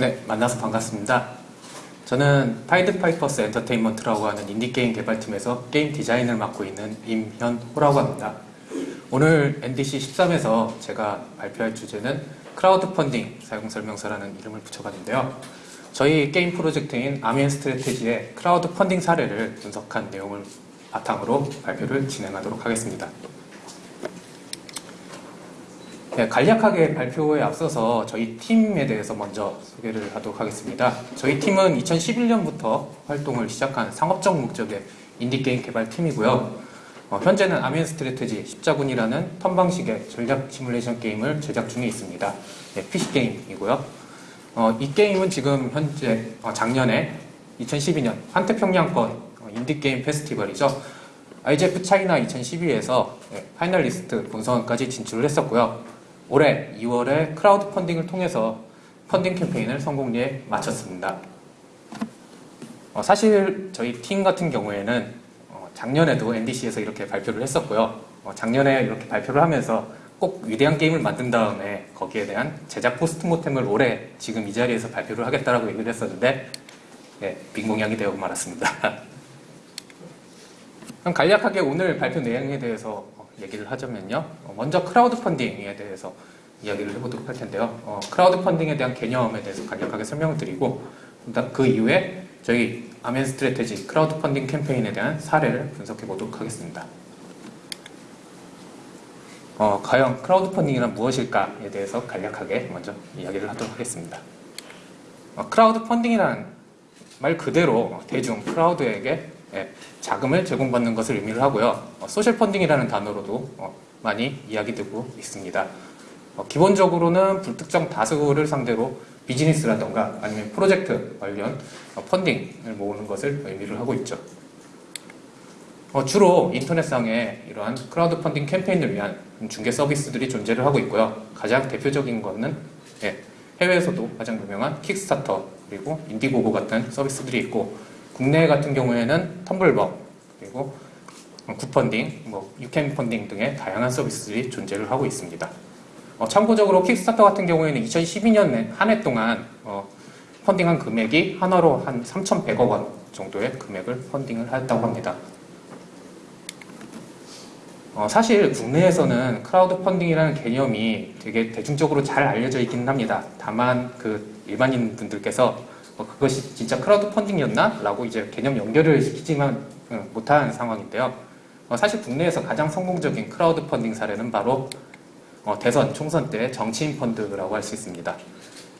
네, 만나서 반갑습니다. 저는 파이드 파이퍼스 엔터테인먼트라고 하는 인디게임 개발팀에서 게임 디자인을 맡고 있는 임현호라고 합니다. 오늘 NDC 13에서 제가 발표할 주제는 크라우드 펀딩 사용 설명서라는 이름을 붙여봤는데요. 저희 게임 프로젝트인 아미 앤 스트레테지의 크라우드 펀딩 사례를 분석한 내용을 바탕으로 발표를 진행하도록 하겠습니다. 네, 간략하게 발표에 앞서서 저희 팀에 대해서 먼저 소개를 하도록 하겠습니다. 저희 팀은 2011년부터 활동을 시작한 상업적 목적의 인디게임 개발팀이고요. 어, 현재는 Army and Strategy 십자군이라는 턴 방식의 전략 시뮬레이션 게임을 제작 중에 있습니다. 네, PC게임이고요. 어, 이 게임은 지금 현재 어, 작년에 2012년 환태평양권 어, 인디게임 페스티벌이죠. IGF China 2012에서 네, finalist 본선까지 진출을 했었고요. 올해 2월에 크라우드 펀딩을 통해서 펀딩 캠페인을 성공리에 마쳤습니다. 어, 사실 저희 팀 같은 경우에는 어, 작년에도 NDC에서 이렇게 발표를 했었고요. 어, 작년에 이렇게 발표를 하면서 꼭 위대한 게임을 만든 다음에 거기에 대한 제작 postmortem을 올해 지금 이 자리에서 발표를 하겠다라고 얘기를 했었는데 네, 빈 공약이 되어 말았습니다. 그럼 간략하게 오늘 발표 내용에 대해서 얘기를 하자면요. 어, 먼저 크라우드 펀딩에 대해서 이야기를 해보도록 할 텐데요. 어, 크라우드 펀딩에 대한 개념에 대해서 간략하게 설명을 드리고 그 이후에 저희 Army and Strategy 크라우드 펀딩 캠페인에 대한 사례를 분석해 보도록 하겠습니다. 어, 과연 크라우드 펀딩이란 무엇일까에 대해서 간략하게 먼저 이야기를 하도록 하겠습니다. 어, 크라우드 펀딩이란 말 그대로 대중 crowd에게 예, 자금을 제공받는 것을 의미를 하고요. 어, 소셜 펀딩이라는 단어로도 어, 많이 이야기되고 있습니다. 어, 기본적으로는 불특정 다수를 상대로 비즈니스라던가 아니면 프로젝트 관련 어, 펀딩을 모으는 것을 의미를 하고 있죠. 어, 주로 인터넷상에 이러한 크라우드 펀딩 캠페인을 위한 중개 서비스들이 존재를 하고 있고요. 가장 대표적인 것은 예, 해외에서도 가장 유명한 Kickstarter 그리고 Indiegogo 같은 서비스들이 있고 국내 같은 경우에는 텀블벅 그리고 굿펀딩, 뭐 유캔 펀딩 등의 다양한 서비스들이 존재를 하고 있습니다. 어, 참고적으로 Kickstarter 같은 경우에는 2012년 한 해 동안 어, 펀딩한 금액이 한화로 한 3,100억 원 정도의 금액을 펀딩을 했다고 합니다. 어, 사실 국내에서는 크라우드 펀딩이라는 개념이 되게 대중적으로 잘 알려져 있기는 합니다. 다만 그 일반인 분들께서 어, 그것이 진짜 크라우드 펀딩이었나? 라고 이제 개념 연결을 시키지는 어, 못한 상황인데요. 어, 사실 국내에서 가장 성공적인 크라우드 펀딩 사례는 바로 어, 대선, 총선 때 정치인 펀드라고 할 수 있습니다.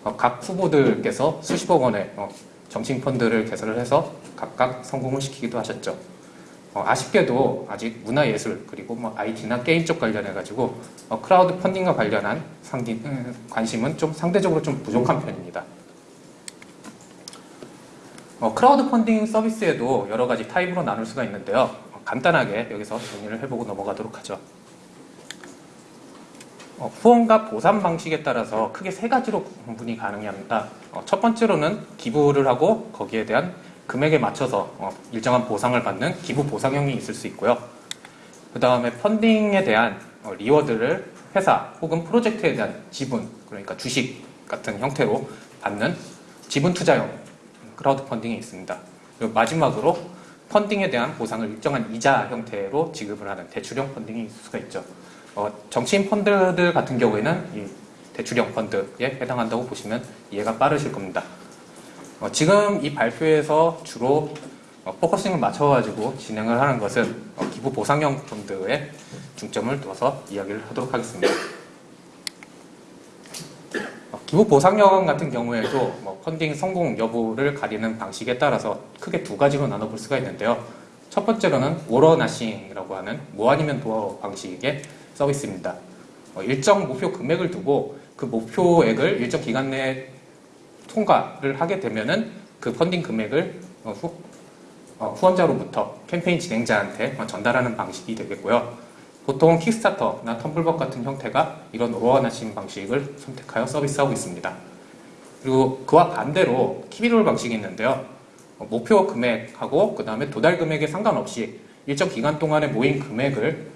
어, 각 후보들께서 수십억 원의 어, 정치인 펀드를 개설을 해서 각각 성공을 시키기도 하셨죠. 어, 아쉽게도 아직 문화예술 그리고 뭐 IT나 게임 쪽 관련해 가지고 어, 크라우드 펀딩과 관련한 상디, 음, 관심은 좀 상대적으로 좀 부족한 편입니다. 어, 크라우드 펀딩 서비스에도 여러 가지 타입으로 나눌 수가 있는데요. 어, 간단하게 여기서 정리를 해보고 넘어가도록 하죠. 어, 후원과 보상 방식에 따라서 크게 세 가지로 구분이 가능합니다. 어, 첫 번째로는 기부를 하고 거기에 대한 금액에 맞춰서 어, 일정한 보상을 받는 기부 보상형이 있을 수 있고요. 그 다음에 펀딩에 대한 어, reward를 회사 혹은 프로젝트에 대한 지분, 그러니까 주식 같은 형태로 받는 지분 투자형 크라우드 펀딩이 있습니다. 그리고 마지막으로 펀딩에 대한 보상을 일정한 이자 형태로 지급을 하는 대출형 펀딩이 있을 수가 있죠. 어, 정치인 펀드들 같은 경우에는 이 대출형 펀드에 해당한다고 보시면 이해가 빠르실 겁니다. 어, 지금 이 발표에서 주로 어, focusing을 맞춰가지고 진행을 하는 것은 어, 기부 보상형 펀드에 중점을 둬서 이야기를 하도록 하겠습니다. 보상형 같은 경우에도 뭐 펀딩 성공 여부를 가리는 방식에 따라서 크게 두 가지로 나눠볼 수가 있는데요. 첫 번째로는 all or nothing이라고 하는 모 아니면 도의 방식의 서비스입니다. 어, 일정 목표 금액을 두고 그 목표액을 일정 기간 내에 통과를 하게 되면은 그 펀딩 금액을 어, 후, 어, 후원자로부터 캠페인 진행자한테 전달하는 방식이 되겠고요. 보통 킥스타터나 텀블벅 같은 형태가 이런 all or nothing 방식을 선택하여 서비스하고 있습니다. 그리고 그와 반대로 키비롤 방식이 있는데요. 목표 금액하고 그 다음에 도달 금액에 상관없이 일정 기간 동안에 모인 금액을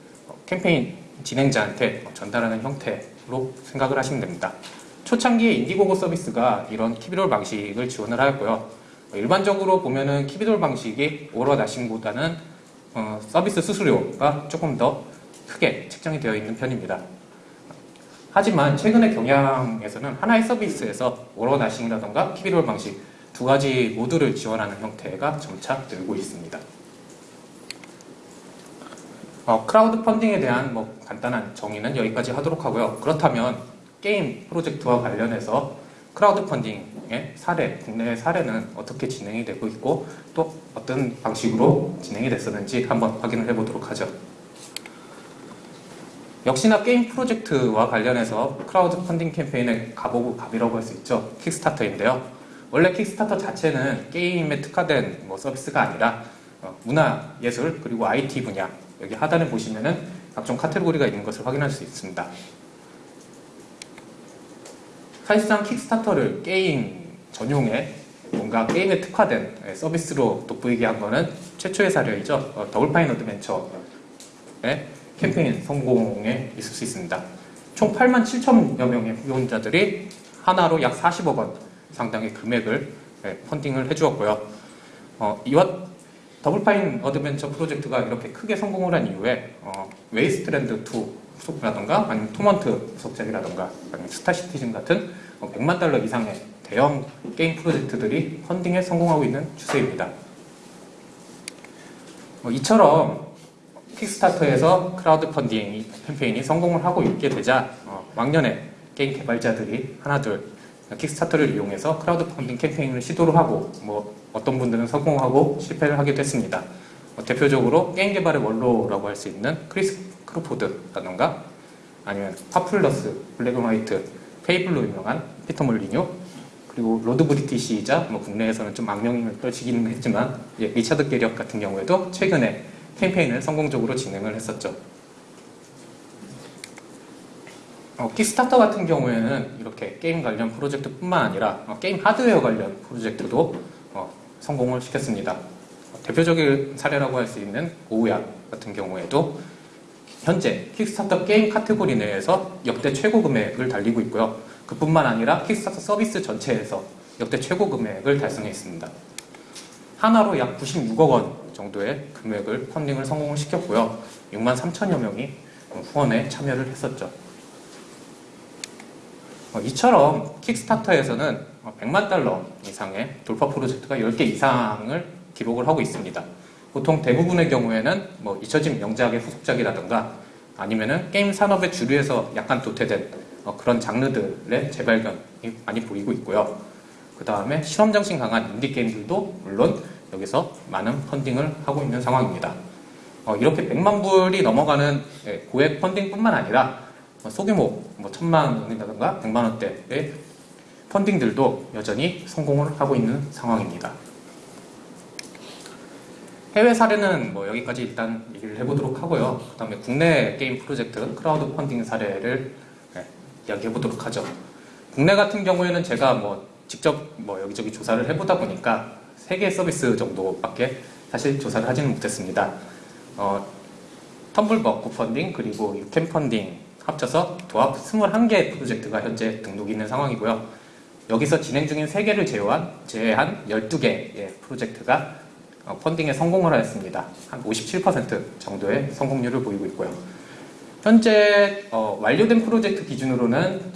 캠페인 진행자한테 전달하는 형태로 생각을 하시면 됩니다. 초창기에 인디고고 서비스가 이런 키비돌 방식을 지원을 하였고요. 일반적으로 보면은 키비돌 방식이 오러 나싱보다는 어, 서비스 수수료가 조금 더 크게 책정이 되어 있는 편입니다. 하지만 최근의 경향에서는 하나의 서비스에서 오러 나싱이라던가 키비돌 방식 두 가지 모두를 지원하는 형태가 점차 늘고 있습니다. 어, 크라우드 펀딩에 대한 뭐 간단한 정의는 여기까지 하도록 하고요. 그렇다면 게임 프로젝트와 관련해서 크라우드 펀딩의 사례, 국내의 사례는 어떻게 진행이 되고 있고 또 어떤 방식으로 진행이 됐었는지 한번 확인을 해보도록 하죠. 역시나 게임 프로젝트와 관련해서 크라우드 펀딩 캠페인의 가보고 갑이라고 할 수 있죠. Kickstarter인데요. 원래 Kickstarter 자체는 게임에 특화된 뭐 서비스가 아니라 어, 문화, 예술, 그리고 IT 분야 여기 하단에 보시면은 각종 카테고리가 있는 것을 확인할 수 있습니다. 사실상 Kickstarter를 게임 전용의 뭔가 게임에 특화된 서비스로 돋보이게 한 거는 최초의 사례이죠. 어, Double Fine Adventure의 캠페인 성공에 있을 수 있습니다. 총 8만 7천여 명의 후원자들이 한화로 약 40억 원 상당의 금액을 예, 펀딩을 해주었고요. 어, 이와 Double Fine Adventure 프로젝트가 이렇게 크게 성공을 한 이후에 어, Wasteland 2 후속작이라던가 아니면 Torment 후속작이라던가 아니면 Star Citizen 같은 어, 100만 달러 이상의 대형 게임 프로젝트들이 펀딩에 성공하고 있는 추세입니다. 뭐 이처럼 킥스타터에서 크라우드 펀딩 캠페인이 성공을 하고 있게 되자 어, 왕년에 게임 개발자들이 하나둘 Kickstarter를 이용해서 크라우드 펀딩 캠페인을 시도를 하고 뭐 어떤 분들은 성공하고 실패를 하기도 했습니다. 어, 대표적으로 게임 개발의 원로라고 할 수 있는 크리스 크로포드라던가 아니면 Populous, Black and White, Fable로 유명한 피터 몰리뉴 그리고 Lord British이자 뭐 국내에서는 좀 악명을 떨치기는 했지만 예, 리차드 게리엇 같은 경우에도 최근에 캠페인을 성공적으로 진행을 했었죠. 어, Kickstarter 같은 경우에는 이렇게 게임 관련 프로젝트뿐만 아니라 어, 게임 하드웨어 관련 프로젝트도 어, 성공을 시켰습니다. 어, 대표적인 사례라고 할 수 있는 OUYA 같은 경우에도 현재 Kickstarter 게임 카테고리 내에서 역대 최고 금액을 달리고 있고요. 그뿐만 아니라 Kickstarter 서비스 전체에서 역대 최고 금액을 달성했습니다. 하나로 약 96억 원 정도의 금액을 펀딩을 성공을 시켰고요. 6만 3천여 명이 후원에 참여를 했었죠. 어, 이처럼 킥스타터에서는 100만 달러 이상의 돌파 프로젝트가 10개 이상을 기록을 하고 있습니다. 보통 대부분의 경우에는 뭐 잊혀진 명작의 후속작이라든가 아니면은 게임 산업의 주류에서 약간 도태된 어, 그런 장르들의 재발견이 많이 보이고 있고요. 그 다음에 실험 정신 강한 인디 게임들도 물론 여기서 많은 펀딩을 하고 있는 상황입니다. 어, 이렇게 100만 불이 넘어가는 예, 고액 펀딩뿐만 아니라 어, 소규모 뭐 천만 원이라든가 100만 원대의 펀딩들도 여전히 성공을 하고 있는 상황입니다. 해외 사례는 뭐 여기까지 일단 얘기를 해보도록 하고요. 그 다음에 국내 게임 프로젝트 크라우드 펀딩 사례를 네, 이야기해보도록 하죠. 국내 같은 경우에는 제가 뭐 직접 뭐 여기저기 조사를 해보다 보니까 세개 서비스 정도밖에 사실 조사를 하지는 못했습니다. 어, 텀블벅 펀딩 그리고 유캔 펀딩 합쳐서 도합 21개 프로젝트가 현재 등록이 있는 상황이고요. 여기서 진행 중인 3개를 제외한, 제외한 12개의 프로젝트가 어, 펀딩에 성공을 하였습니다. 한 57% 정도의 성공률을 보이고 있고요. 현재 어, 완료된 프로젝트 기준으로는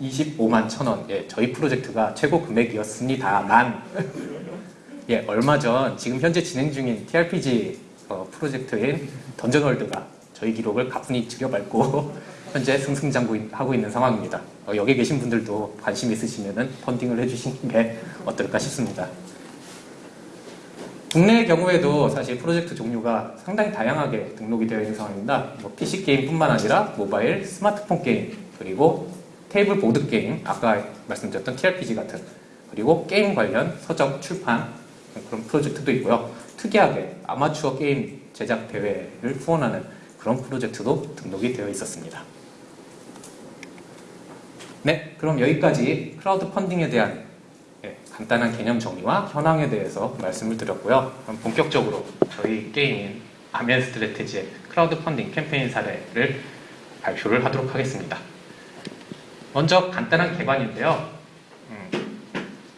1925만 천원 예, 저희 프로젝트가 최고 금액이었습니다만 예, 얼마 전 지금 현재 진행 중인 TRPG 어, 프로젝트인 던전월드가 저희 기록을 가뿐히 줄여밟고 현재 승승장구하고 있는 상황입니다. 어, 여기 계신 분들도 관심 있으시면 펀딩을 해주시는 게 어떨까 싶습니다. 국내의 경우에도 사실 프로젝트 종류가 상당히 다양하게 등록이 되어 있는 상황입니다. 뭐 PC 게임뿐만 아니라 모바일, 스마트폰 게임, 그리고 테이블 보드 게임, 아까 말씀드렸던 TRPG 같은 그리고 게임 관련 서적, 출판 그런 프로젝트도 있고요. 특이하게 아마추어 게임 제작 대회를 후원하는 그런 프로젝트도 등록이 되어 있었습니다. 네, 그럼 여기까지 크라우드 펀딩에 대한 예, 간단한 개념 정리와 현황에 대해서 말씀을 드렸고요. 그럼 본격적으로 저희 게임인 Army and Strategy의 크라우드 펀딩 캠페인 사례를 발표를 하도록 하겠습니다. 먼저 간단한 개관인데요. 음,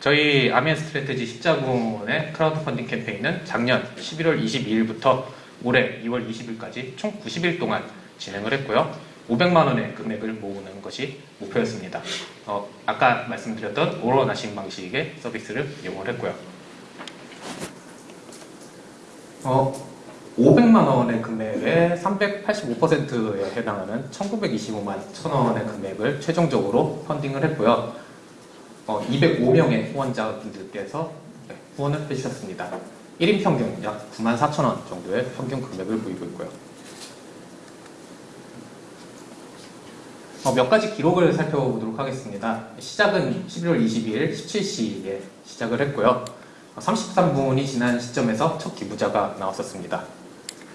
저희 Army and Strategy 십자군의 크라우드 펀딩 캠페인은 작년 11월 22일부터 올해 2월 20일까지 총 90일 동안 진행을 했고요. 500만 원의 금액을 모으는 것이 목표였습니다. 어, 아까 말씀드렸던 오로나신 방식의 서비스를 이용을 했고요. 어, 500만 원의 금액의 385%에 해당하는 1925만 1천 원의 금액을 최종적으로 펀딩을 했고요. 어, 205명의 후원자분들께서 네, 후원을 해주셨습니다. 1인 평균 약 9만 4천 원 정도의 평균 금액을 보이고 있고요. 어, 몇 가지 기록을 살펴보도록 하겠습니다. 시작은 11월 22일 17시에 시작을 했고요. 33분이 지난 시점에서 첫 기부자가 나왔었습니다.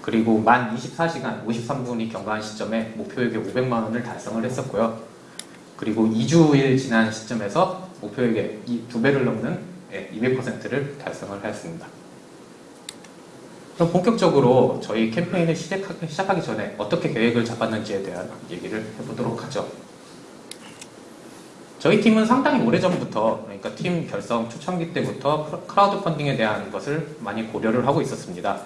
그리고 만 24시간 53분이 경과한 시점에 목표액의 500만 원을 달성을 했었고요. 그리고 2주일 지난 시점에서 목표액의 두 배를 넘는 200%를 달성을 하였습니다. 그럼 본격적으로 저희 캠페인을 시작하기 전에 어떻게 계획을 잡았는지에 대한 얘기를 해보도록 하죠. 저희 팀은 상당히 오래전부터 그러니까 팀 결성 초창기 때부터 크라우드 펀딩에 대한 것을 많이 고려를 하고 있었습니다.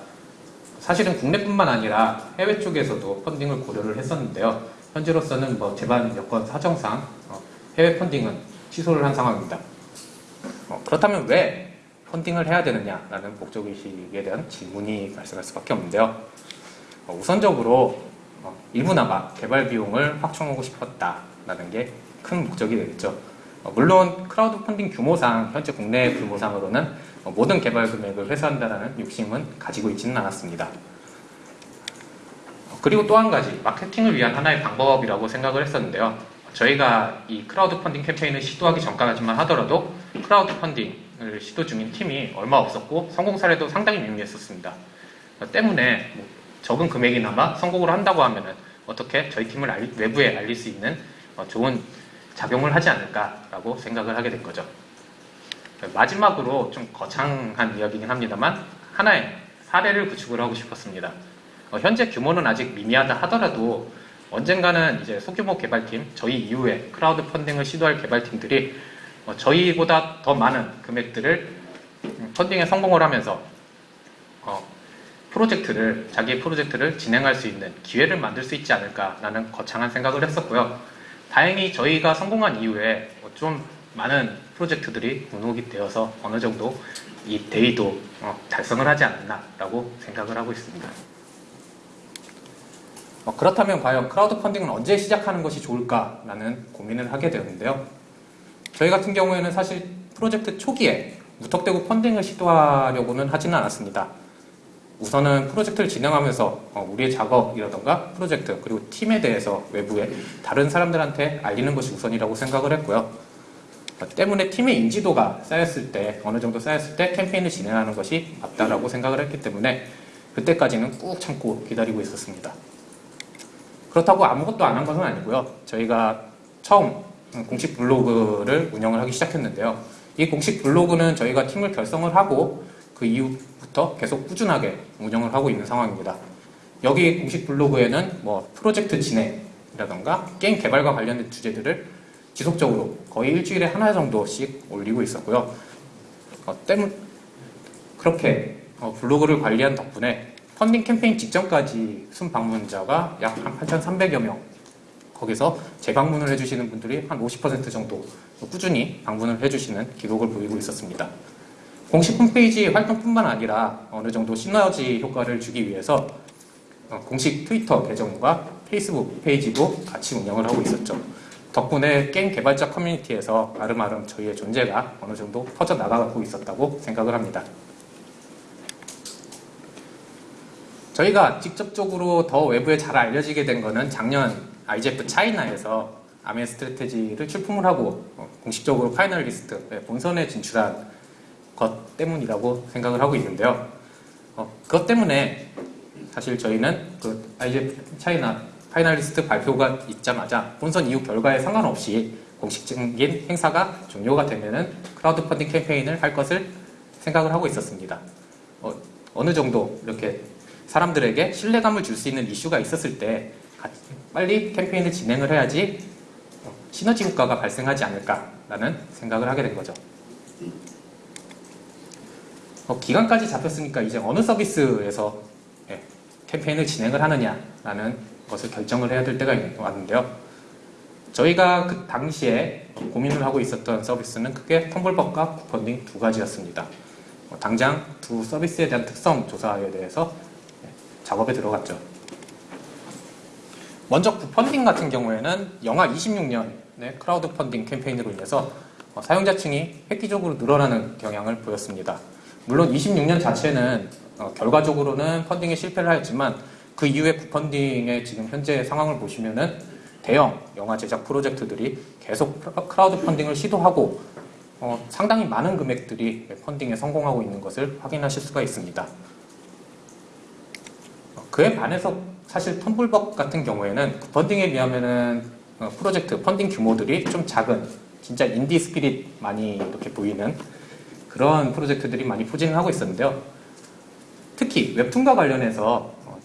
사실은 국내뿐만 아니라 해외 쪽에서도 펀딩을 고려를 했었는데요. 현재로서는 뭐 제반 여건 사정상 어, 해외 펀딩은 취소를 한 상황입니다. 어, 그렇다면 왜 펀딩을 해야 되느냐라는 목적의식에 대한 질문이 발생할 수밖에 없는데요. 어, 우선적으로 일부 나마 개발 비용을 확충하고 싶었다라는 게 큰 목적이 되겠죠. 물론 크라우드 펀딩 규모상 현재 국내 규모상으로는 어, 모든 개발 금액을 회수한다는 욕심은 가지고 있지는 않았습니다. 어, 그리고 또 한 가지 마케팅을 위한 하나의 방법이라고 생각을 했었는데요. 저희가 이 크라우드 펀딩 캠페인을 시도하기 전까지만 하더라도 크라우드 펀딩을 시도 중인 팀이 얼마 없었고 성공 사례도 상당히 미미했었습니다. 어, 때문에 뭐 적은 금액이나마 성공을 한다고 하면 어떻게 저희 팀을 알리, 외부에 알릴 수 있는 좋은 작용을 하지 않을까라고 생각을 하게 된 거죠. 마지막으로 좀 거창한 이야기긴 합니다만 하나의 사례를 구축을 하고 싶었습니다. 어, 현재 규모는 아직 미미하다 하더라도 언젠가는 이제 소규모 개발팀, 저희 이후에 크라우드 펀딩을 시도할 개발팀들이 어, 저희보다 더 많은 금액들을 음, 펀딩에 성공을 하면서 어, 프로젝트를 자기의 프로젝트를 진행할 수 있는 기회를 만들 수 있지 않을까라는 거창한 생각을 했었고요. 다행히 저희가 성공한 이후에 좀 많은 프로젝트들이 등록이 되어서 어느 정도 이 대의도 어, 달성을 하지 않았나라고 생각을 하고 있습니다. 어, 그렇다면 과연 크라우드 펀딩은 언제 시작하는 것이 좋을까라는 고민을 하게 되었는데요. 저희 같은 경우에는 사실 프로젝트 초기에 무턱대고 펀딩을 시도하려고는 하지는 않았습니다. 우선은 프로젝트를 진행하면서 어, 우리의 작업이라던가 프로젝트 그리고 팀에 대해서 외부에 다른 사람들한테 알리는 것이 우선이라고 생각을 했고요. 때문에 팀의 인지도가 쌓였을 때 어느 정도 쌓였을 때 캠페인을 진행하는 것이 맞다라고 생각을 했기 때문에 그때까지는 꾹 참고 기다리고 있었습니다. 그렇다고 아무것도 안 한 것은 아니고요. 저희가 처음 공식 블로그를 운영을 하기 시작했는데요. 이 공식 블로그는 저희가 팀을 결성을 하고 그 이후부터 계속 꾸준하게 운영을 하고 있는 상황입니다. 여기 공식 블로그에는 뭐 프로젝트 진행이라던가 게임 개발과 관련된 주제들을 지속적으로 거의 일주일에 하나 정도씩 올리고 있었고요. 어, 때문 그렇게 어, 블로그를 관리한 덕분에 펀딩 캠페인 직전까지 순 방문자가 약 한 8,300여 명 거기서 재방문을 해주시는 분들이 한 50% 정도 꾸준히 방문을 해주시는 기록을 보이고 있었습니다. 공식 홈페이지 활동뿐만 아니라 어느 정도 시너지 효과를 주기 위해서 어, 공식 트위터 계정과 페이스북 페이지도 같이 운영을 하고 있었죠. 덕분에 게임 개발자 커뮤니티에서 아름아름 저희의 존재가 어느 정도 퍼져나가고 있었다고 생각을 합니다. 저희가 직접적으로 더 외부에 잘 알려지게 된 것은 작년 IGF 차이나에서 아메 스트레테지를 출품을 하고 어, 공식적으로 finalist 네, 본선에 진출한 것 때문이라고 생각을 하고 있는데요. 어, 그것 때문에 사실 저희는 그 IGF China finalist 발표가 있자마자 본선 이후 결과에 상관없이 공식적인 행사가 종료가 되면은 크라우드 펀딩 캠페인을 할 것을 생각을 하고 있었습니다. 어, 어느 정도 이렇게 사람들에게 신뢰감을 줄 수 있는 이슈가 있었을 때 빨리 캠페인을 진행을 해야지 시너지 효과가 발생하지 않을까라는 생각을 하게 된 거죠. 어, 기간까지 잡혔으니까 이제 어느 서비스에서 예, 캠페인을 진행을 하느냐라는 것을 결정을 해야 될 때가 있- 왔는데요. 저희가 그 당시에 고민을 하고 있었던 서비스는 크게 텀블벅과 굿펀딩 두 가지였습니다. 어, 당장 두 서비스에 대한 특성 조사에 대해서 예, 작업에 들어갔죠. 먼저 굿펀딩 같은 경우에는 영화 26년의 크라우드 펀딩 캠페인으로 인해서 어, 사용자층이 획기적으로 늘어나는 경향을 보였습니다. 물론 26년 자체는 어, 결과적으로는 펀딩에 실패를 하였지만 그 이후에 굿펀딩의 지금 현재 상황을 보시면은 대형 영화 제작 프로젝트들이 계속 크라- 크라우드 펀딩을 시도하고 어, 상당히 많은 금액들이 펀딩에 성공하고 있는 것을 확인하실 수가 있습니다. 어, 그에 반해서 사실 텀블벅 같은 경우에는 굿펀딩에 비하면은 어, 프로젝트 펀딩 규모들이 좀 작은 진짜 indie spirit 많이 이렇게 보이는 그런 프로젝트들이 많이 포진을 하고 있었는데요. 특히 웹툰과 관련해서 어,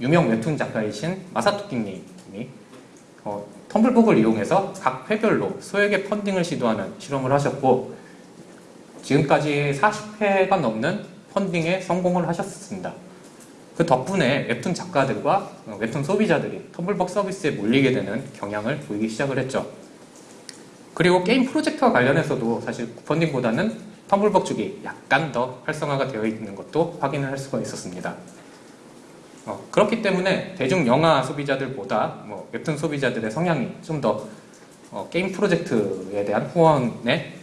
유명 웹툰 작가이신 마사토끼님이 어, 텀블벅을 이용해서 각 회별로 소액의 펀딩을 시도하는 실험을 하셨고 지금까지 40회가 넘는 펀딩에 성공을 하셨습니다. 그 덕분에 웹툰 작가들과 어, 웹툰 소비자들이 텀블벅 서비스에 몰리게 되는 경향을 보이기 시작을 했죠. 그리고 게임 프로젝트와 관련해서도 사실 펀딩보다는 텀블벅 쪽이 약간 더 활성화가 되어 있는 것도 확인을 할 수가 있었습니다. 어, 그렇기 때문에 대중 영화 소비자들보다 뭐 웹툰 소비자들의 성향이 좀더 어, 게임 프로젝트에 대한 후원에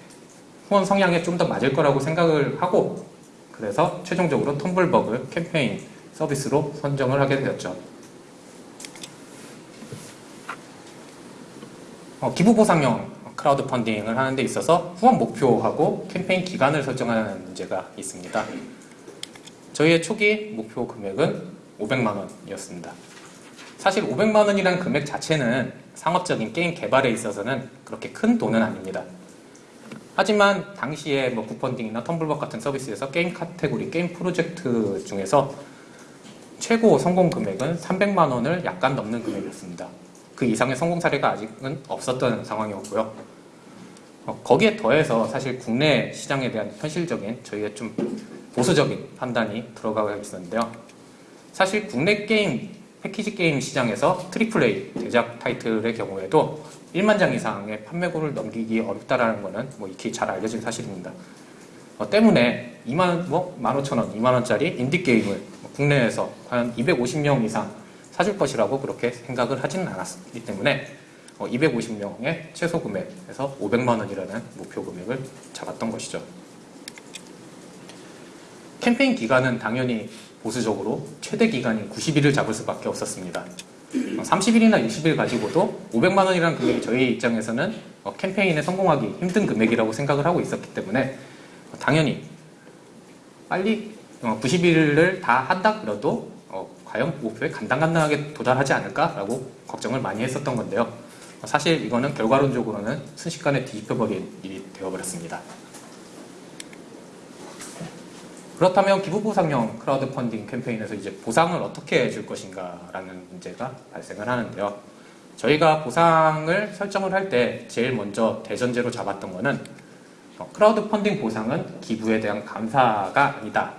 후원 성향에 좀 더 맞을 거라고 생각을 하고 그래서 최종적으로 텀블벅을 캠페인 서비스로 선정을 하게 되었죠. 어, 기부 보상형 크라우드 펀딩을 하는 데 있어서 후원 목표하고 캠페인 기간을 설정하는 문제가 있습니다. 저희의 초기 목표 금액은 500만 원이었습니다. 사실 500만 원이라는 금액 자체는 상업적인 게임 개발에 있어서는 그렇게 큰 돈은 아닙니다. 하지만 당시에 뭐 굿펀딩이나 텀블벅 같은 서비스에서 게임 카테고리, 게임 프로젝트 중에서 최고 성공 금액은 300만 원을 약간 넘는 금액이었습니다. 그 이상의 성공 사례가 아직은 없었던 상황이었고요. 어, 거기에 더해서 사실 국내 시장에 대한 현실적인 저희의 좀 보수적인 판단이 들어가고 있었는데요. 사실 국내 게임 패키지 게임 시장에서 트리플 A 대작 타이틀의 경우에도 1만 장 이상의 판매고를 넘기기 어렵다라는 것은 뭐 익히 잘 알려진 사실입니다. 어, 때문에 2만 뭐 15,000원, 2만 원짜리 인디 게임을 뭐 국내에서 과연 250명 이상 사줄 것이라고 그렇게 생각을 하지는 않았기 때문에 어, 250명의 최소 금액에서 500만 원이라는 목표 금액을 잡았던 것이죠. 캠페인 기간은 당연히 보수적으로 최대 기간인 90일을 잡을 수밖에 없었습니다. 30일이나 60일 가지고도 500만 원이라는 금액이 저희 입장에서는 어, 캠페인에 성공하기 힘든 금액이라고 생각을 하고 있었기 때문에 어, 당연히 빨리 90일을 다 한다 그래도 어, 과연 목표에 간당간당하게 도달하지 않을까라고 걱정을 많이 했었던 건데요. 어, 사실 이거는 결과론적으로는 순식간에 뒤집혀버린 일이 되어버렸습니다. 그렇다면 기부보상형 크라우드 펀딩 캠페인에서 이제 보상을 어떻게 줄 것인가 라는 문제가 발생을 하는데요. 저희가 보상을 설정을 할 때 제일 먼저 대전제로 잡았던 거는 어, 크라우드 펀딩 보상은 기부에 대한 감사가 아니다.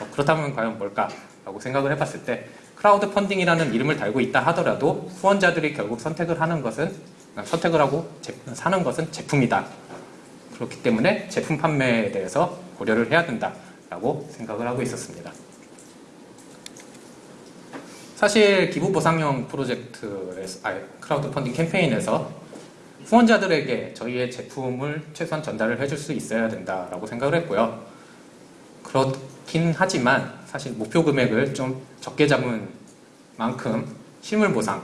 어, 그렇다면 과연 뭘까 라고 생각을 해봤을 때 크라우드 펀딩이라는 이름을 달고 있다 하더라도 후원자들이 결국 선택을 하는 것은 어, 선택을 하고 제- 사는 것은 제품이다. 그렇기 때문에 제품 판매에 대해서 고려를 해야 된다라고 생각을 하고 있었습니다. 사실 기부 보상형 프로젝트에서 아니, 크라우드 펀딩 캠페인에서 후원자들에게 저희의 제품을 최소한 전달을 해줄 수 있어야 된다라고 생각을 했고요. 그렇긴 하지만 사실 목표 금액을 좀 적게 잡은 만큼 실물 보상을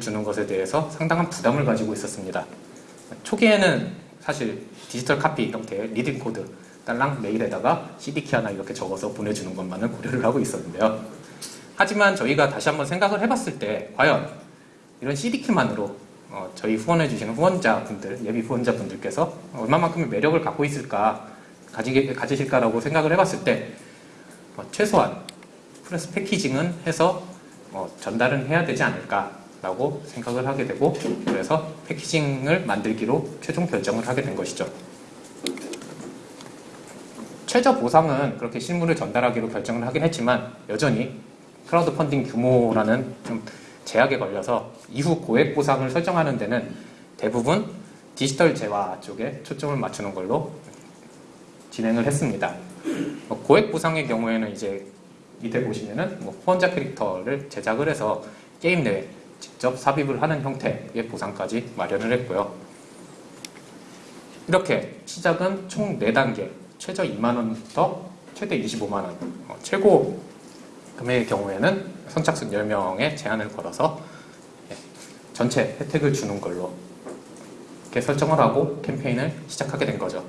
주는 것에 대해서 상당한 부담을 가지고 있었습니다. 초기에는 사실 디지털 카피 형태의 redeem 코드 딸랑 메일에다가 CD키 하나 이렇게 적어서 보내주는 것만을 고려를 하고 있었는데요. 하지만 저희가 다시 한번 생각을 해봤을 때 과연 이런 CD키만으로 어, 저희 후원해주시는 후원자분들, 예비 후원자분들께서 얼마만큼의 매력을 갖고 있을까, 가지게, 가지실까라고 생각을 해봤을 때 어, 최소한 프레스 패키징은 해서 어, 전달은 해야 되지 않을까 라고 생각을 하게 되고 그래서 패키징을 만들기로 최종 결정을 하게 된 것이죠. 최저 보상은 그렇게 실물을 전달하기로 결정을 하긴 했지만 여전히 크라우드 펀딩 규모라는 좀 제약에 걸려서 이후 고액 보상을 설정하는 데는 대부분 디지털 재화 쪽에 초점을 맞추는 걸로 진행을 했습니다. 뭐 고액 보상의 경우에는 이제 밑에 보시면은 뭐 후원자 캐릭터를 제작을 해서 게임 내에 직접 삽입을 하는 형태의 보상까지 마련을 했고요. 이렇게 시작은 총 4단계, 최저 2만원부터 최대 25만원, 어, 최고 금액의 경우에는 선착순 10명에 제한을 걸어서 예, 전체 혜택을 주는 걸로 이렇게 설정을 하고 캠페인을 시작하게 된 거죠.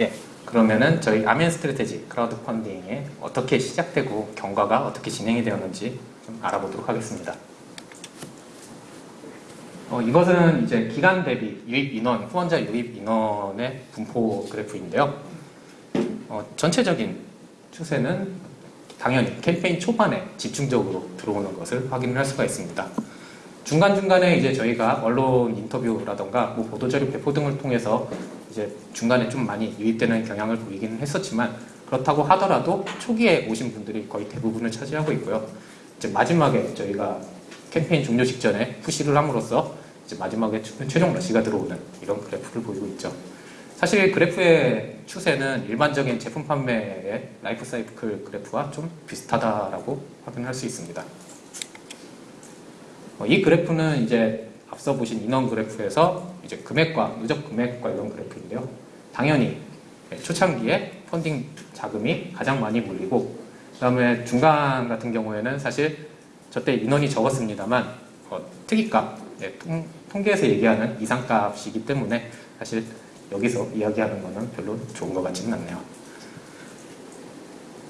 예, 그러면은 저희 Army and Strategy 크라우드 펀딩에 어떻게 시작되고 경과가 어떻게 진행이 되었는지 좀 알아보도록 하겠습니다. 어, 이것은 이제 기간 대비 유입 인원, 후원자 유입 인원의 분포 그래프인데요. 어, 전체적인 추세는 당연히 캠페인 초반에 집중적으로 들어오는 것을 확인을 할 수가 있습니다. 중간중간에 이제 저희가 언론 인터뷰라던가 뭐 보도자료 배포 등을 통해서 이제 중간에 좀 많이 유입되는 경향을 보이기는 했었지만 그렇다고 하더라도 초기에 오신 분들이 거의 대부분을 차지하고 있고요. 이제 마지막에 저희가 캠페인 종료 직전에 푸시를 함으로써 이제 마지막에 최종 러시가 들어오는 이런 그래프를 보이고 있죠. 사실 그래프의 추세는 일반적인 제품 판매의 라이프 사이클 그래프와 좀 비슷하다라고 확인할 수 있습니다. 어, 이 그래프는 이제 앞서 보신 인원 그래프에서 이제 금액과 누적 금액 관련 그래프인데요. 당연히 초창기에 펀딩 자금이 가장 많이 몰리고 그 다음에 중간 같은 경우에는 사실 저때 인원이 적었습니다만 어, 특이값 네, 통, 통계에서 얘기하는 이상값이기 때문에 사실 여기서 이야기하는 거는 별로 좋은 것 같지는 않네요.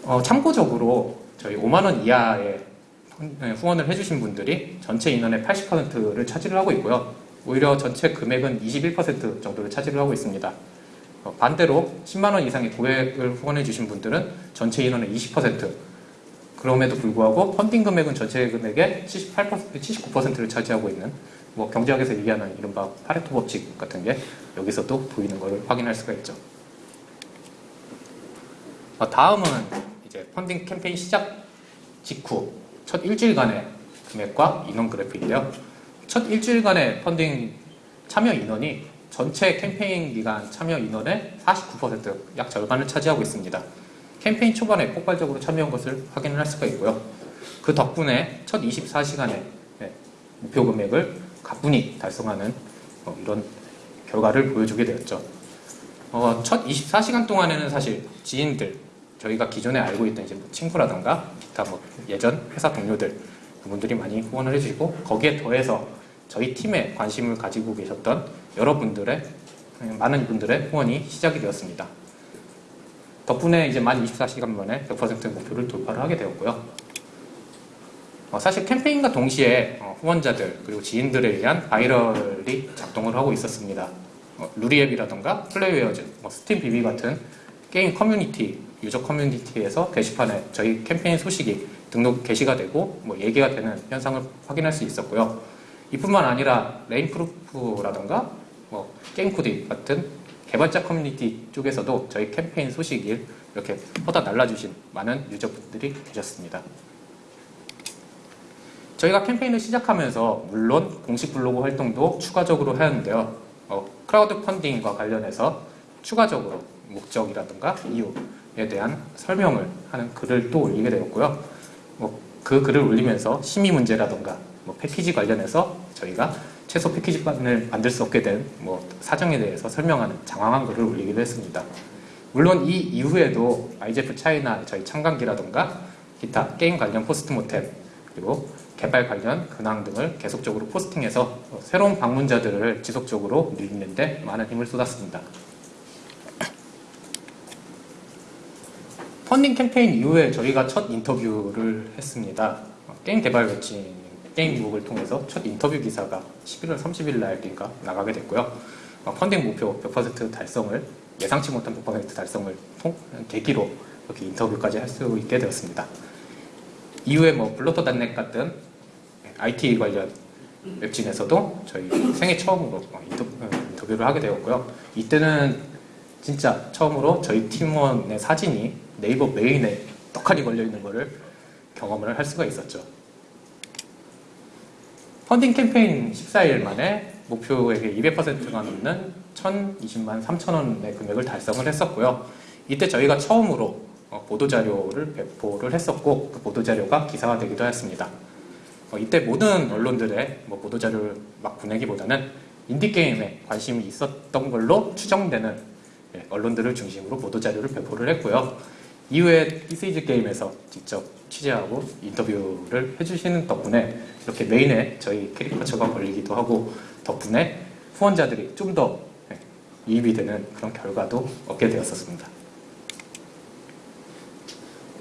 어, 참고적으로 저희 5만 원 이하의 후원을 해주신 분들이 전체 인원의 80%를 차지를 하고 있고요. 오히려 전체 금액은 21% 정도를 차지를 하고 있습니다. 어, 반대로 10만 원 이상의 고액을 후원해 주신 분들은 전체 인원의 20% 그럼에도 불구하고 펀딩 금액은 전체 금액의 78%, 79%를 차지하고 있는 뭐 경제학에서 얘기하는 이른바 파레토 법칙 같은 게 여기서도 보이는 걸 확인할 수가 있죠. 어, 다음은 이제 펀딩 캠페인 시작 직후 첫 일주일간의 금액과 인원 그래프인데요. 첫 일주일간의 펀딩 참여 인원이 전체 캠페인 기간 참여 인원의 49%약 절반을 차지하고 있습니다. 캠페인 초반에 폭발적으로 참여한 것을 확인을 할 수가 있고요. 그 덕분에 첫 24시간의 목표 금액을 가뿐히 달성하는 어, 이런 결과를 보여주게 되었죠. 어, 첫 24시간 동안에는 사실 지인들, 저희가 기존에 알고 있던 이제 뭐 친구라던가 기타 뭐 예전 회사 동료들 그분들이 많이 후원을 해주시고 거기에 더해서 저희 팀에 관심을 가지고 계셨던 여러분들의 많은 분들의 후원이 시작이 되었습니다. 덕분에 이제 만 24시간 만에 100% 목표를 돌파를 하게 되었고요. 어, 사실 캠페인과 동시에 어, 후원자들 그리고 지인들에 의한 바이럴이 작동을 하고 있었습니다. 어, 루리웹이라던가 플레이웨어즈, 뭐 스팀 비비 같은 게임 커뮤니티, 유저 커뮤니티에서 게시판에 저희 캠페인 소식이 등록 게시가 되고 뭐 얘기가 되는 현상을 확인할 수 있었고요. 이뿐만 아니라 레임프루프라던가 뭐 게임코디 같은 개발자 커뮤니티 쪽에서도 저희 캠페인 소식을 이렇게 퍼다 날라주신 많은 유저분들이 계셨습니다. 저희가 캠페인을 시작하면서 물론 공식 블로그 활동도 추가적으로 하였는데요. 어, 크라우드 펀딩과 관련해서 추가적으로 목적이라든가 이유 에 대한 설명을 하는 글을 또 올리게 되었고요. 뭐, 그 글을 올리면서 심의 문제라든가 뭐 패키지 관련해서 저희가 최소 패키지판을 만들 수 없게 된 뭐 사정에 대해서 설명하는 장황한 글을 올리기도 했습니다. 물론 이 이후에도 IGF 차이나 저희 참관기라든가 기타 게임 관련 post mortem 그리고 개발 관련 근황 등을 계속적으로 포스팅해서 새로운 방문자들을 지속적으로 늘리는데 많은 힘을 쏟았습니다. 펀딩 캠페인 이후에 저희가 첫 인터뷰를 했습니다. 게임 개발 웹진 게임북을 통해서 첫 인터뷰 기사가 11월 30일 날인가 나가게 됐고요. 펀딩 목표 100% 달성을 예상치 못한 100% 달성을 통, 계기로 이렇게 인터뷰까지 할 수 있게 되었습니다. 이후에 뭐 블로터닷넷 같은 IT 관련 웹진에서도 저희 생애 처음으로 어, 어, 인터뷰를 하게 되었고요. 이때는 진짜 처음으로 저희 팀원의 사진이 네이버 메인에 떡하니 걸려 있는 것을 경험을 할 수가 있었죠. 펀딩 캠페인 14일 만에 목표액의 200%가 넘는 1,020만 3천 원의 금액을 달성을 했었고요. 이때 저희가 처음으로 어, 보도자료를 배포를 했었고 그 보도자료가 기사화되기도 했습니다. 어, 이때 모든 언론들의 뭐 보도자료를 막 보내기보다는 인디게임에 관심이 있었던 걸로 추정되는 예, 언론들을 중심으로 보도자료를 배포를 했고요. 이후에 디스이즈게임에서 직접 취재하고 인터뷰를 해주시는 덕분에 이렇게 메인에 저희 캐리커처가 걸리기도 하고 덕분에 후원자들이 좀더 예, 이입이 되는 그런 결과도 얻게 되었었습니다.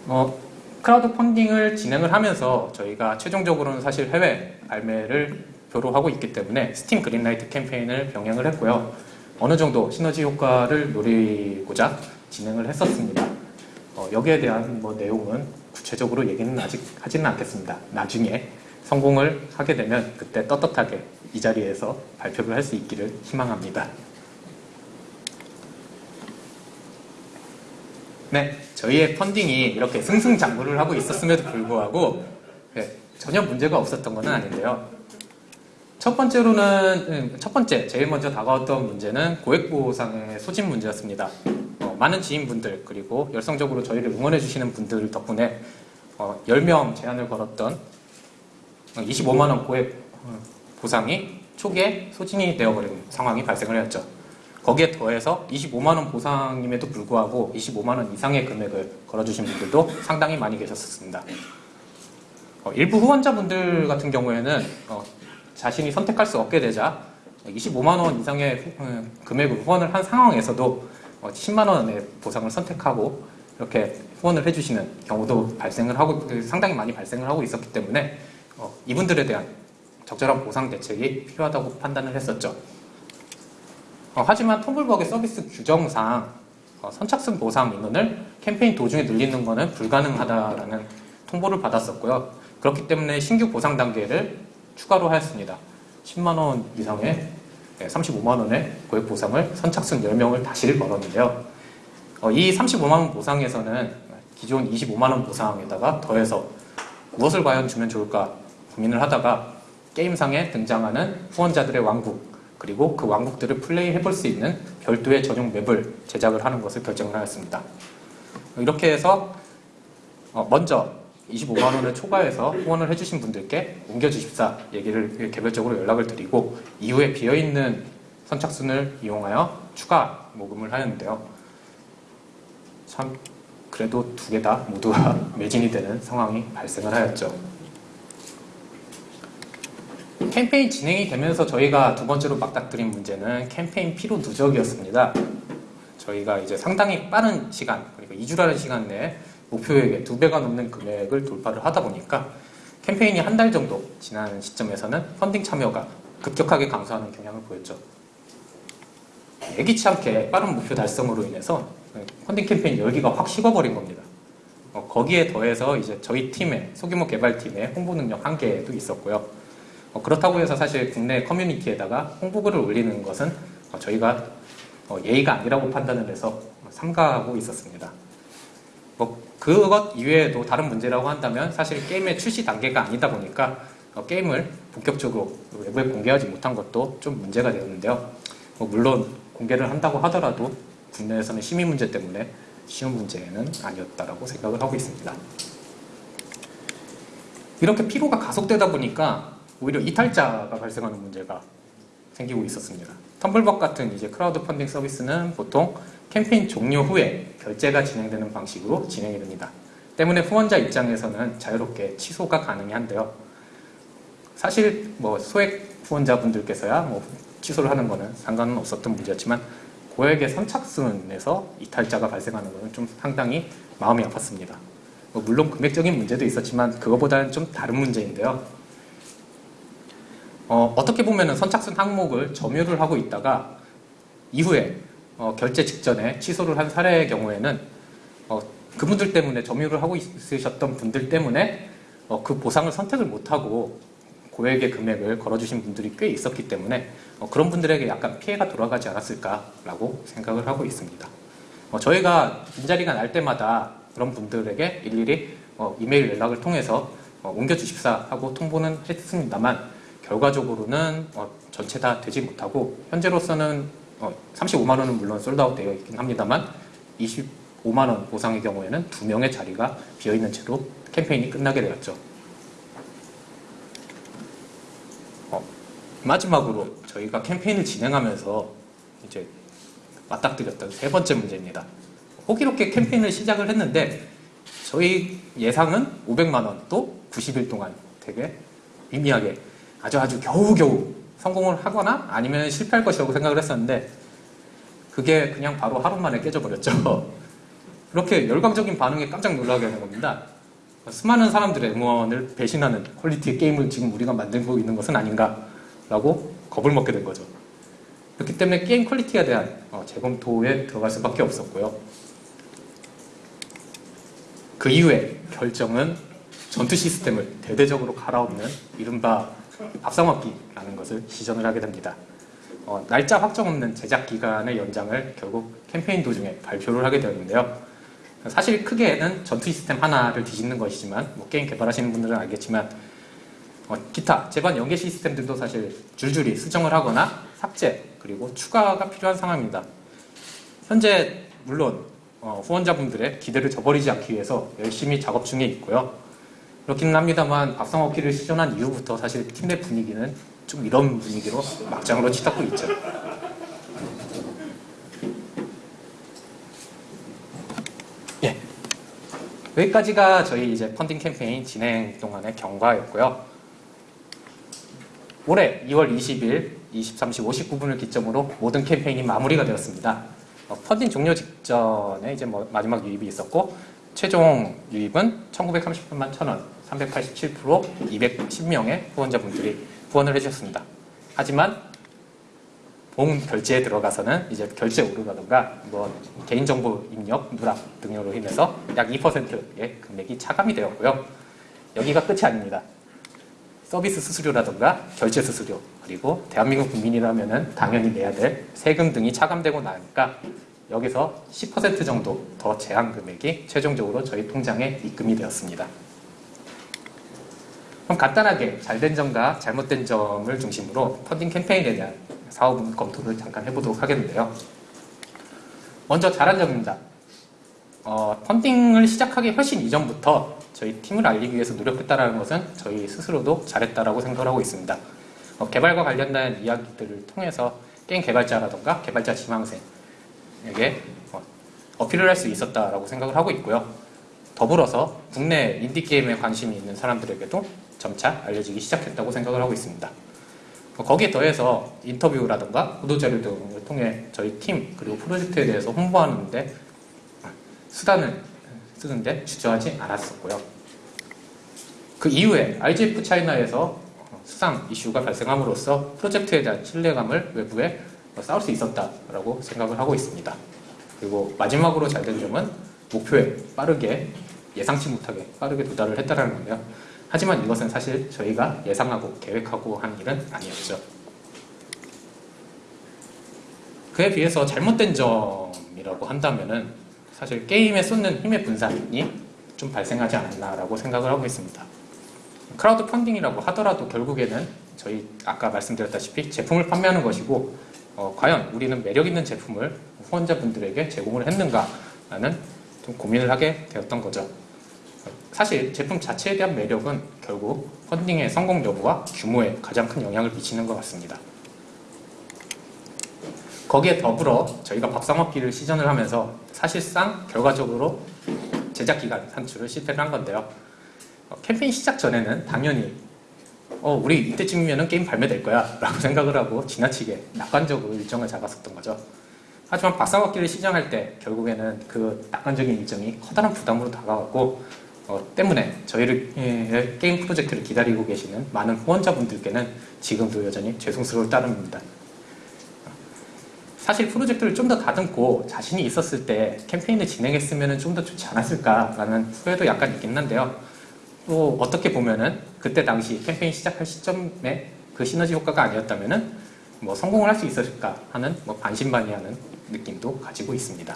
어, 크라우드 펀딩을 진행을 하면서 저희가 최종적으로는 사실 해외 발매를 목표로 하고 있기 때문에 스팀 그린라이트 캠페인을 병행을 했고요. 어느 정도 시너지 효과를 노리고자 진행을 했었습니다. 어, 여기에 대한 뭐 내용은 구체적으로 얘기는 아직 하지는 않겠습니다. 나중에 성공을 하게 되면 그때 떳떳하게 이 자리에서 발표를 할 수 있기를 희망합니다. 네, 저희의 펀딩이 이렇게 승승장구를 하고 있었음에도 불구하고 네, 전혀 문제가 없었던 것은 아닌데요. 첫 번째로는 음, 첫 번째 제일 먼저 다가왔던 문제는 고액보상의 소진 문제였습니다. 어, 많은 지인분들 그리고 열성적으로 저희를 응원해 주시는 분들 덕분에 어, 10명 제안을 걸었던 25만 원 고액 어, 보상이 초기에 소진이 되어버린 상황이 발생을 했죠. 거기에 더해서 25만 원 보상임에도 불구하고 25만 원 이상의 금액을 걸어주신 분들도 상당히 많이 계셨습니다. 어, 일부 후원자분들 같은 경우에는 어, 자신이 선택할 수 없게 되자 25만 원 이상의 후, 어, 금액을 후원을 한 상황에서도 10만 어, 원의 보상을 선택하고 이렇게 후원을 해주시는 경우도 발생을 하고 그 상당히 많이 발생을 하고 있었기 때문에 어, 이분들에 대한 적절한 보상 대책이 필요하다고 판단을 했었죠. 하지만 텀블벅의 서비스 규정상 선착순 보상 인원을 캠페인 도중에 늘리는 것은 불가능하다라는 통보를 받았었고요. 그렇기 때문에 신규 보상 단계를 추가로 하였습니다. 10만원 이상의 35만 원의 고액 보상을 선착순 10명을 다시 걸었는데요. 어, 이 35만 원 보상에서는 기존 25만 원 보상에다가 더해서 무엇을 과연 주면 좋을까 고민을 하다가 게임상에 등장하는 후원자들의 왕국 그리고 그 왕국들을 플레이해 볼 수 있는 별도의 전용 맵을 제작을 하는 것을 결정을 하였습니다. 이렇게 해서 어, 먼저 25만 원을 초과해서 후원을 해주신 분들께 옮겨주십사 얘기를 개별적으로 연락을 드리고 이후에 비어있는 선착순을 이용하여 추가 모금을 하였는데요. 참 그래도 두 개 다 모두가 매진이 되는 상황이 발생을 하였죠. 캠페인 진행이 되면서 저희가 두 번째로 막닥뜨린 문제는 캠페인 피로 누적이었습니다. 저희가 이제 상당히 빠른 시간, 그러니까 2주라는 시간 내에 목표액의 두 배가 넘는 금액을 돌파를 하다 보니까 캠페인이 한 달 정도 지난 시점에서는 펀딩 참여가 급격하게 감소하는 경향을 보였죠. 예기치 않게 빠른 목표 달성으로 인해서 펀딩 캠페인 열기가 확 식어버린 겁니다. 어, 거기에 더해서 이제 저희 팀의 소규모 개발팀의 홍보 능력 한계도 있었고요. 어, 그렇다고 해서 사실 국내 커뮤니티에다가 홍보글을 올리는 것은 어, 저희가 어, 예의가 아니라고 판단을 해서 삼가하고 있었습니다. 뭐 그것 이외에도 다른 문제라고 한다면 사실 게임의 출시 단계가 아니다 보니까 어, 게임을 본격적으로 외부에 공개하지 못한 것도 좀 문제가 되었는데요. 뭐 물론 공개를 한다고 하더라도 국내에서는 심의 문제 때문에 쉬운 문제는 아니었다라고 생각을 하고 있습니다. 이렇게 피로가 가속되다 보니까 오히려 이탈자가 발생하는 문제가 생기고 있었습니다. 텀블벅 같은 이제 크라우드 펀딩 서비스는 보통 캠페인 종료 후에 결제가 진행되는 방식으로 진행이 됩니다. 때문에 후원자 입장에서는 자유롭게 취소가 가능한데요. 사실 뭐 소액 후원자분들께서야 뭐 취소를 하는 거는 상관은 없었던 문제였지만 고액의 선착순에서 이탈자가 발생하는 것은 좀 상당히 마음이 아팠습니다. 뭐 물론 금액적인 문제도 있었지만 그거보다는 좀 다른 문제인데요. 어, 떻게 보면 선착순 항목을 점유를 하고 있다가 이후에 어, 결제 직전에 취소를 한 사례의 경우에는 어, 그분들 때문에 점유를 하고 있으셨던 분들 때문에 어, 그 보상을 선택을 못하고 고액의 금액을 걸어주신 분들이 꽤 있었기 때문에 어, 그런 분들에게 약간 피해가 돌아가지 않았을까라고 생각을 하고 있습니다. 어, 저희가 빈자리가 날 때마다 그런 분들에게 일일이 어, 이메일 연락을 통해서 어, 옮겨주십사 하고 통보는 했습니다만 결과적으로는 어, 전체 다 되지 못하고 현재로서는 어, 35만 원은 물론 솔드아웃 되어 있긴 합니다만 25만 원 보상의 경우에는 두 명의 자리가 비어 있는 채로 캠페인이 끝나게 되었죠. 어, 마지막으로 저희가 캠페인을 진행하면서 이제 맞닥뜨렸던 세 번째 문제입니다. 호기롭게 캠페인을 시작을 했는데 저희 예상은 500만 원 또 90일 동안 되게 미미하게 아주 아주 겨우겨우 성공을 하거나 아니면 실패할 것이라고 생각을 했었는데 그게 그냥 바로 하루 만에 깨져버렸죠. 그렇게 열광적인 반응에 깜짝 놀라게 하는 겁니다. 수많은 사람들의 응원을 배신하는 퀄리티의 게임을 지금 우리가 만들고 있는 것은 아닌가라고 겁을 먹게 된 거죠. 그렇기 때문에 게임 퀄리티에 대한 어, 재검토에 들어갈 수밖에 없었고요. 그 이후에 결정은 전투 시스템을 대대적으로 갈아엎는 이른바 밥상엎기라는 것을 시전을 하게 됩니다. 어, 날짜 확정 없는 제작 기간의 연장을 결국 캠페인 도중에 발표를 하게 되었는데요. 사실 크게는 전투 시스템 하나를 뒤집는 것이지만 뭐 게임 개발하시는 분들은 알겠지만 어, 기타 제반 연계 시스템들도 사실 줄줄이 수정을 하거나 삭제 그리고 추가가 필요한 상황입니다. 현재 물론 어, 후원자분들의 기대를 저버리지 않기 위해서 열심히 작업 중에 있고요. 그렇기는 합니다만 밥상 먹기를 시전한 이후부터 사실 팀 내 분위기는 좀 이런 분위기로 막장으로 치닫고 있죠. 예. 여기까지가 저희 이제 펀딩 캠페인 진행 동안의 경과였고요. 올해 2월 20일 23시 59분을 기점으로 모든 캠페인이 마무리가 되었습니다. 어, 펀딩 종료 직전에 이제 뭐 마지막 유입이 있었고 최종 유입은 1938만 1,000원, 387% 210명의 후원자분들이 후원을 해주셨습니다. 하지만 본 결제에 들어가서는 이제 결제 오류라든가 뭐 개인정보 입력, 누락 등으로 인해서 약 2%의 금액이 차감이 되었고요. 여기가 끝이 아닙니다. 서비스 수수료라든가 결제 수수료 그리고 대한민국 국민이라면 당연히 내야 될 세금 등이 차감되고 나니까 여기서 10% 정도 더 제한 금액이 최종적으로 저희 통장에 입금이 되었습니다. 그럼 간단하게 잘된 점과 잘못된 점을 중심으로 펀딩 캠페인에 대한 사업 검토를 잠깐 해보도록 하겠는데요. 먼저 잘한 점입니다. 어, 펀딩을 시작하기 훨씬 이전부터 저희 팀을 알리기 위해서 노력했다는 것은 저희 스스로도 잘했다라고 생각을 하고 있습니다. 어, 개발과 관련된 이야기들을 통해서 게임 개발자라던가 개발자 지망생 에게 어, 어필을 할 수 있었다라고 생각을 하고 있고요. 더불어서 국내 인디게임에 관심이 있는 사람들에게도 점차 알려지기 시작했다고 생각을 하고 있습니다. 어, 거기에 더해서 인터뷰라든가 보도자료 등을 통해 저희 팀 그리고 프로젝트에 대해서 홍보하는데 수단을 쓰는데 주저하지 않았었고요. 그 이후에 RGF 차이나에서 수상 이슈가 발생함으로써 프로젝트에 대한 신뢰감을 외부에 쌓을 수 있었다라고 생각을 하고 있습니다. 그리고 마지막으로 잘 된 점은 목표에 빠르게 예상치 못하게 빠르게 도달을 했다는 건데요. 하지만 이것은 사실 저희가 예상하고 계획하고 한 일은 아니었죠. 그에 비해서 잘못된 점이라고 한다면은 사실 게임에 쏟는 힘의 분산이 좀 발생하지 않았나라고 생각을 하고 있습니다. 크라우드 펀딩이라고 하더라도 결국에는 저희 아까 말씀드렸다시피 제품을 판매하는 것이고 어, 과연 우리는 매력 있는 제품을 후원자분들에게 제공을 했는가라는 좀 고민을 하게 되었던 거죠. 사실 제품 자체에 대한 매력은 결국 펀딩의 성공 여부와 규모에 가장 큰 영향을 미치는 것 같습니다. 거기에 더불어 저희가 밥상먹기를 시전을 하면서 사실상 결과적으로 제작기간 산출을 실패를 한 건데요. 어, 캠페인 시작 전에는 당연히 어, 우리 이때쯤이면 게임 발매될 거야 라고 생각을 하고 지나치게 낙관적으로 일정을 잡았었던 거죠. 하지만 밥상먹기를 시작할 때 결국에는 그 낙관적인 일정이 커다란 부담으로 다가왔고 어, 때문에 저희를 예, 게임 프로젝트를 기다리고 계시는 많은 후원자분들께는 지금도 여전히 죄송스러울 따름입니다. 사실 프로젝트를 좀 더 다듬고 자신이 있었을 때 캠페인을 진행했으면 좀 더 좋지 않았을까라는 후회도 약간 있긴 한데요. 또 어떻게 보면은 그때 당시 캠페인 시작할 시점에 그 시너지 효과가 아니었다면은 뭐 성공을 할 수 있었을까 하는 뭐 반신반의하는 느낌도 가지고 있습니다.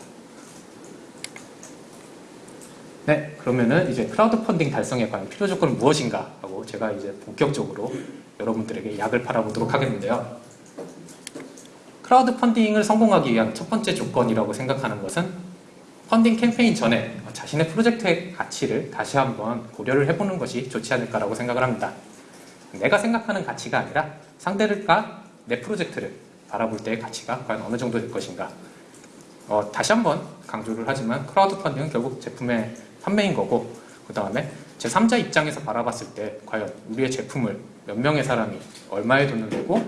네, 그러면은 이제 크라우드 펀딩 달성에 관한 필요 조건은 무엇인가 하고 제가 이제 본격적으로 여러분들에게 약을 팔아보도록 하겠는데요. 크라우드 펀딩을 성공하기 위한 첫 번째 조건이라고 생각하는 것은 펀딩 캠페인 전에 자신의 프로젝트의 가치를 다시 한번 고려를 해보는 것이 좋지 않을까라고 생각을 합니다. 내가 생각하는 가치가 아니라 상대가 내 프로젝트를 바라볼 때의 가치가 과연 어느 정도 될 것인가. 어, 다시 한번 강조를 하지만 크라우드 펀딩은 결국 제품의 판매인 거고 그 다음에 제3자 입장에서 바라봤을 때 과연 우리의 제품을 몇 명의 사람이 얼마에 돈을 내고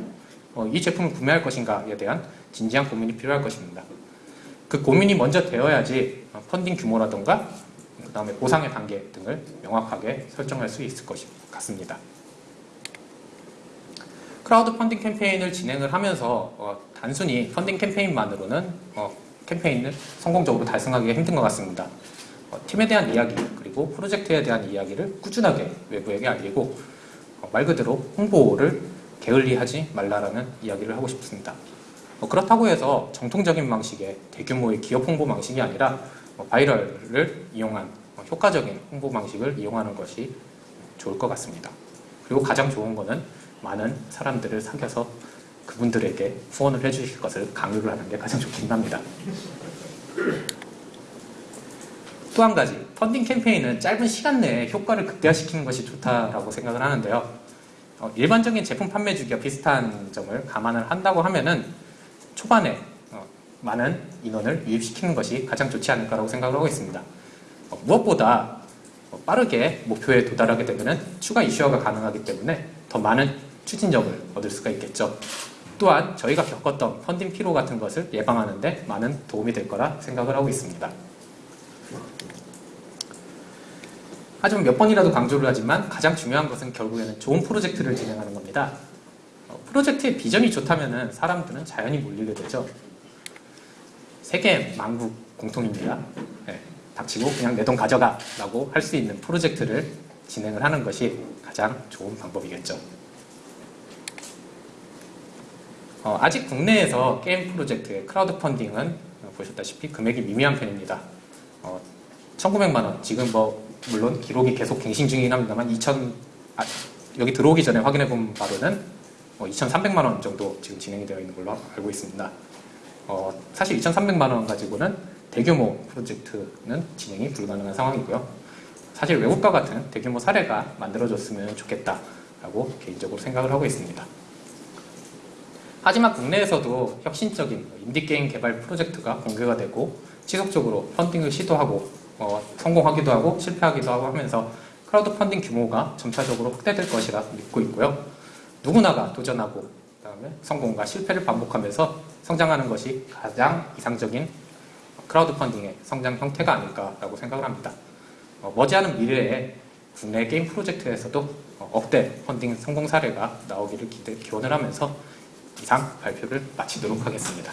어, 이 제품을 구매할 것인가에 대한 진지한 고민이 필요할 것입니다. 그 고민이 먼저 되어야지 어, 펀딩 규모라던가 그 다음에 보상의 단계 등을 명확하게 설정할 수 있을 것 같습니다. 크라우드 펀딩 캠페인을 진행을 하면서 어, 단순히 펀딩 캠페인만으로는 어, 캠페인을 성공적으로 달성하기가 힘든 것 같습니다. 어, 팀에 대한 이야기 그리고 프로젝트에 대한 이야기를 꾸준하게 외부에게 알리고 어, 말 그대로 홍보를 게을리하지 말라라는 이야기를 하고 싶습니다. 어, 그렇다고 해서 정통적인 방식의 대규모의 기업 홍보 방식이 아니라 어, 바이럴을 이용한 어, 효과적인 홍보 방식을 이용하는 것이 좋을 것 같습니다. 그리고 가장 좋은 거는 많은 사람들을 사귀어서 그분들에게 후원을 해주실 것을 강요를 하는 게 가장 좋긴 합니다. 또 한 가지, 펀딩 캠페인은 짧은 시간 내에 효과를 극대화시키는 것이 좋다라고 생각을 하는데요. 어, 일반적인 제품 판매 주기와 비슷한 점을 감안을 한다고 하면은 초반에 어, 많은 인원을 유입시키는 것이 가장 좋지 않을까라고 생각을 하고 있습니다. 어, 무엇보다 어, 빠르게 목표에 도달하게 되면 추가 이슈화가 가능하기 때문에 더 많은 추진력을 얻을 수가 있겠죠. 또한 저희가 겪었던 펀딩 피로 같은 것을 예방하는 데 많은 도움이 될 거라 생각을 하고 있습니다. 하지만 몇 번이라도 강조를 하지만 가장 중요한 것은 결국에는 좋은 프로젝트를 진행하는 겁니다. 어, 프로젝트의 비전이 좋다면 사람들은 자연히 몰리게 되죠. 세계 만국 공통입니다. 네, 닥치고 그냥 내 돈 가져가 라고 할 수 있는 프로젝트를 진행을 하는 것이 가장 좋은 방법이겠죠. 어, 아직 국내에서 게임 프로젝트의 크라우드 펀딩은 보셨다시피 금액이 미미한 편입니다. 어, 1900만 원, 지금 뭐 물론 기록이 계속 갱신 중이긴 합니다만 2000 아, 여기 들어오기 전에 확인해 본 바로는 어, 2,300만 원 정도 지금 진행이 되어 있는 걸로 알고 있습니다. 어, 사실 2,300만 원 가지고는 대규모 프로젝트는 진행이 불가능한 상황이고요. 사실 외국과 같은 대규모 사례가 만들어졌으면 좋겠다라고 개인적으로 생각을 하고 있습니다. 하지만 국내에서도 혁신적인 인디게임 개발 프로젝트가 공개가 되고 지속적으로 펀딩을 시도하고 어, 성공하기도 하고 실패하기도 하고 하면서 크라우드 펀딩 규모가 점차적으로 확대될 것이라 믿고 있고요. 누구나가 도전하고 그다음에 성공과 실패를 반복하면서 성장하는 것이 가장 이상적인 크라우드 펀딩의 성장 형태가 아닐까라고 생각을 합니다. 어, 머지않은 미래에 국내 게임 프로젝트에서도 어, 억대 펀딩 성공 사례가 나오기를 기대, 기원을 하면서 이상 발표를 마치도록 하겠습니다.